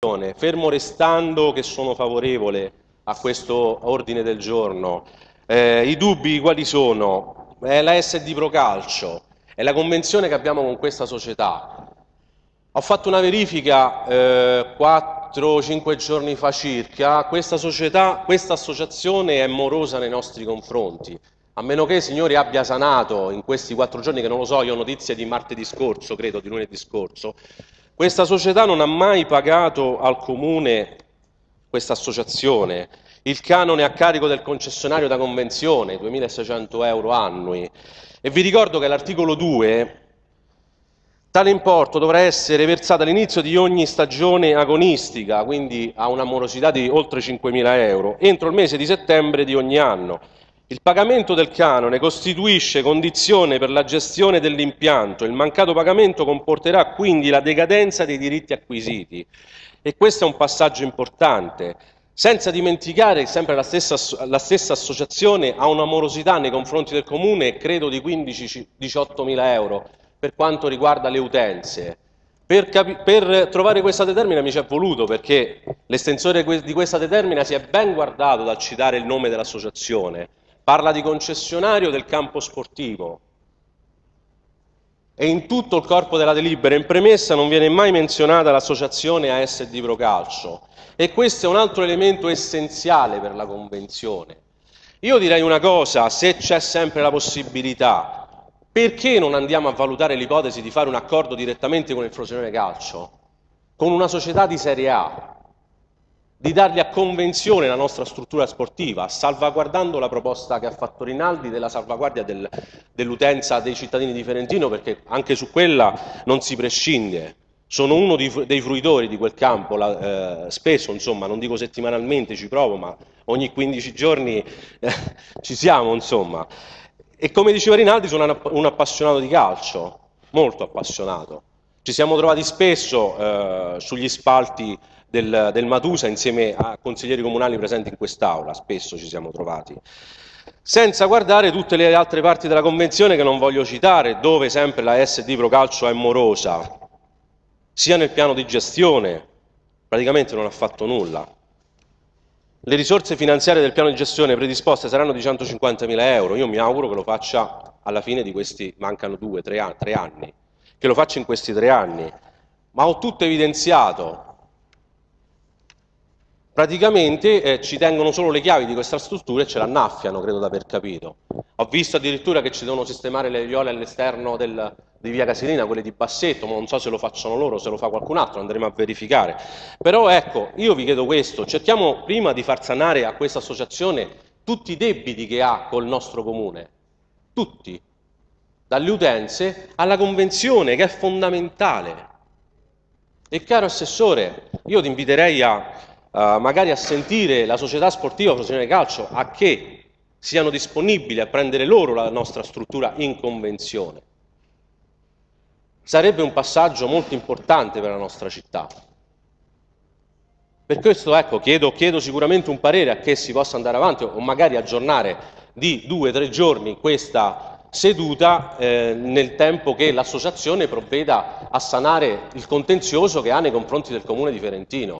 Fermo restando che sono favorevole a questo ordine del giorno, eh, i dubbi quali sono? È la SD Pro Calcio, è la convenzione che abbiamo con questa società. Ho fatto una verifica eh, 4-5 giorni fa circa, questa società, questa associazione è morosa nei nostri confronti. A meno che, signori, abbia sanato in questi quattro giorni, che non lo so, io ho notizie di martedì scorso, credo, di lunedì scorso, questa società non ha mai pagato al comune questa associazione, il canone a carico del concessionario da convenzione, 2.600 euro annui. E vi ricordo che l'articolo 2, tale importo dovrà essere versato all'inizio di ogni stagione agonistica, quindi ha una morosità di oltre 5.000 euro, entro il mese di settembre di ogni anno. Il pagamento del canone costituisce condizione per la gestione dell'impianto, il mancato pagamento comporterà quindi la decadenza dei diritti acquisiti. E questo è un passaggio importante, senza dimenticare sempre la stessa, la stessa associazione ha una morosità nei confronti del comune, credo di 15-18 mila euro per quanto riguarda le utenze. Per, per, trovare questa determina mi ci è voluto perché l'estensore di questa determina si è ben guardato dal citare il nome dell'associazione parla di concessionario del campo sportivo. E in tutto il corpo della delibera in premessa non viene mai menzionata l'associazione ASD Procalcio e questo è un altro elemento essenziale per la Convenzione. Io direi una cosa, se c'è sempre la possibilità, perché non andiamo a valutare l'ipotesi di fare un accordo direttamente con il Frosinone Calcio, con una società di Serie A, di dargli a convenzione la nostra struttura sportiva, salvaguardando la proposta che ha fatto Rinaldi della salvaguardia del, dell'utenza dei cittadini di Ferentino, perché anche su quella non si prescinde. Sono uno di, dei fruitori di quel campo, la, eh, spesso, insomma, non dico settimanalmente, ci provo, ma ogni 15 giorni eh, ci siamo, insomma. E come diceva Rinaldi, sono un appassionato di calcio, molto appassionato. Ci siamo trovati spesso eh, sugli spalti del, del Matusa insieme a consiglieri comunali presenti in quest'Aula, spesso ci siamo trovati. Senza guardare tutte le altre parti della Convenzione che non voglio citare, dove sempre la SD Pro Calcio è morosa, sia nel piano di gestione, praticamente non ha fatto nulla. Le risorse finanziarie del piano di gestione predisposte saranno di 150.000 euro, io mi auguro che lo faccia alla fine di questi, mancano due, tre, anni, che lo faccia in questi tre anni, ma ho tutto evidenziato, praticamente eh, ci tengono solo le chiavi di questa struttura e ce l'annaffiano, credo di aver capito. Ho visto addirittura che ci devono sistemare le viole all'esterno di via Casilina, quelle di Bassetto, ma non so se lo facciano loro, se lo fa qualcun altro, andremo a verificare. Però ecco, io vi chiedo questo, cerchiamo prima di far sanare a questa associazione tutti i debiti che ha col nostro comune, tutti, dalle utenze alla convenzione che è fondamentale. E caro Assessore, io ti inviterei a magari a sentire la società sportiva professionale calcio a che siano disponibili a prendere loro la nostra struttura in convenzione. Sarebbe un passaggio molto importante per la nostra città. Per questo ecco, chiedo, chiedo sicuramente un parere a che si possa andare avanti o magari aggiornare di due o tre giorni questa seduta eh, nel tempo che l'associazione provveda a sanare il contenzioso che ha nei confronti del comune di Ferentino.